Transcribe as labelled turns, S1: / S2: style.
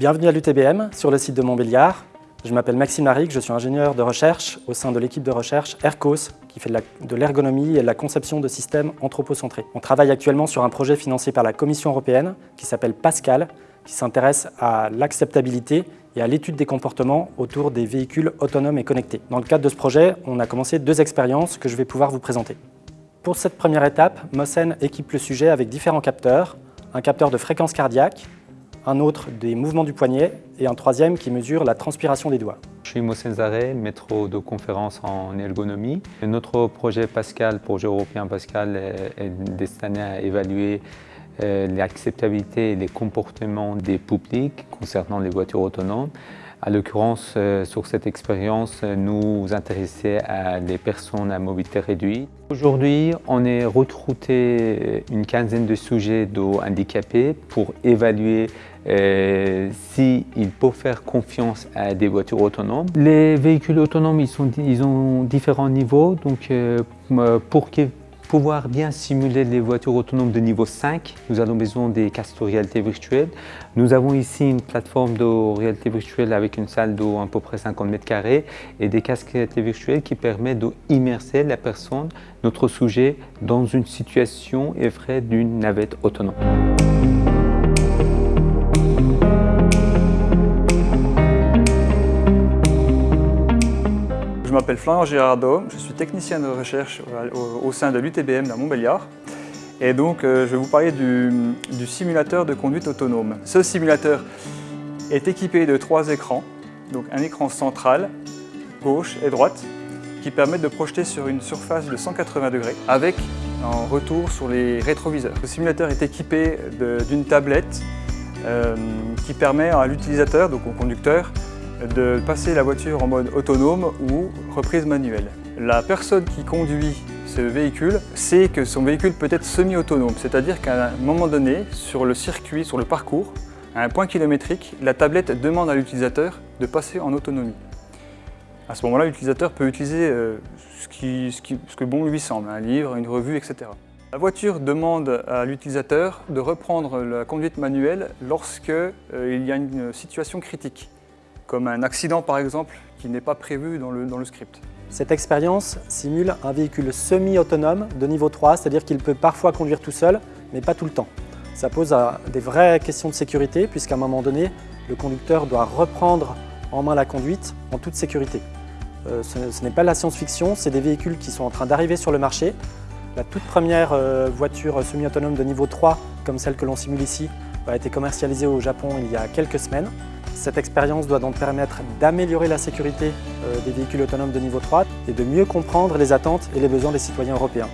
S1: Bienvenue à l'UTBM, sur le site de Montbéliard. Je m'appelle Maxime Laric, je suis ingénieur de recherche au sein de l'équipe de recherche ERCOS, qui fait de l'ergonomie et de la conception de systèmes anthropocentrés. On travaille actuellement sur un projet financé par la Commission européenne qui s'appelle Pascal, qui s'intéresse à l'acceptabilité et à l'étude des comportements autour des véhicules autonomes et connectés. Dans le cadre de ce projet, on a commencé deux expériences que je vais pouvoir vous présenter. Pour cette première étape, Mossen équipe le sujet avec différents capteurs, un capteur de fréquence cardiaque, un autre des mouvements du poignet et un troisième qui mesure la transpiration des doigts.
S2: Je suis Mossen Zaré, maître de conférence en ergonomie. Notre projet Pascal, projet européen Pascal, est destiné à évaluer euh, l'acceptabilité et les comportements des publics concernant les voitures autonomes. À l'occurrence, euh, sur cette expérience, nous intéressons à des personnes à mobilité réduite. Aujourd'hui, on est recruté une quinzaine de sujets handicapés pour évaluer euh, s'ils peuvent faire confiance à des voitures autonomes. Les véhicules autonomes, ils, sont, ils ont différents niveaux, donc pour qu'ils pouvoir bien simuler les voitures autonomes de niveau 5, nous avons besoin des casques de réalité virtuelle. Nous avons ici une plateforme de réalité virtuelle avec une salle d'eau à peu près 50 mètres carrés et des casques de réalité virtuelle qui permettent d'immerser la personne, notre sujet, dans une situation effraie d'une navette autonome.
S3: Je m'appelle Florian Girardot, je suis technicien de recherche au, sein de l'UTBM à Montbéliard. Et donc, euh, je vais vous parler du, simulateur de conduite autonome. Ce simulateur est équipé de trois écrans. Donc un écran central, gauche et droite, qui permettent de projeter sur une surface de 180 degrés avec un retour sur les rétroviseurs. Le simulateur est équipé d'une tablette euh, qui permet à l'utilisateur, donc au conducteur, de passer la voiture en mode autonome ou reprise manuelle. La personne qui conduit ce véhicule sait que son véhicule peut être semi-autonome, c'est-à-dire qu'à un moment donné, sur le circuit, sur le parcours, à un point kilométrique, la tablette demande à l'utilisateur de passer en autonomie. À ce moment-là, l'utilisateur peut utiliser euh, ce, que bon lui semble, un livre, une revue, etc. La voiture demande à l'utilisateur de reprendre la conduite manuelle lorsqu'il euh, y a une situation critique comme un accident par exemple qui n'est pas prévu dans le, script.
S1: Cette expérience simule un véhicule semi-autonome de niveau 3, c'est-à-dire qu'il peut parfois conduire tout seul, mais pas tout le temps. Ça pose des vraies questions de sécurité, puisqu'à un moment donné, le conducteur doit reprendre en main la conduite en toute sécurité. Euh, ce, n'est pas la science-fiction, c'est des véhicules qui sont en train d'arriver sur le marché. La toute première euh, voiture semi-autonome de niveau 3, comme celle que l'on simule ici, a été commercialisée au Japon il y a quelques semaines. Cette expérience doit donc permettre d'améliorer la sécurité euh, des véhicules autonomes de niveau 3 et de mieux comprendre les attentes et les besoins des citoyens européens.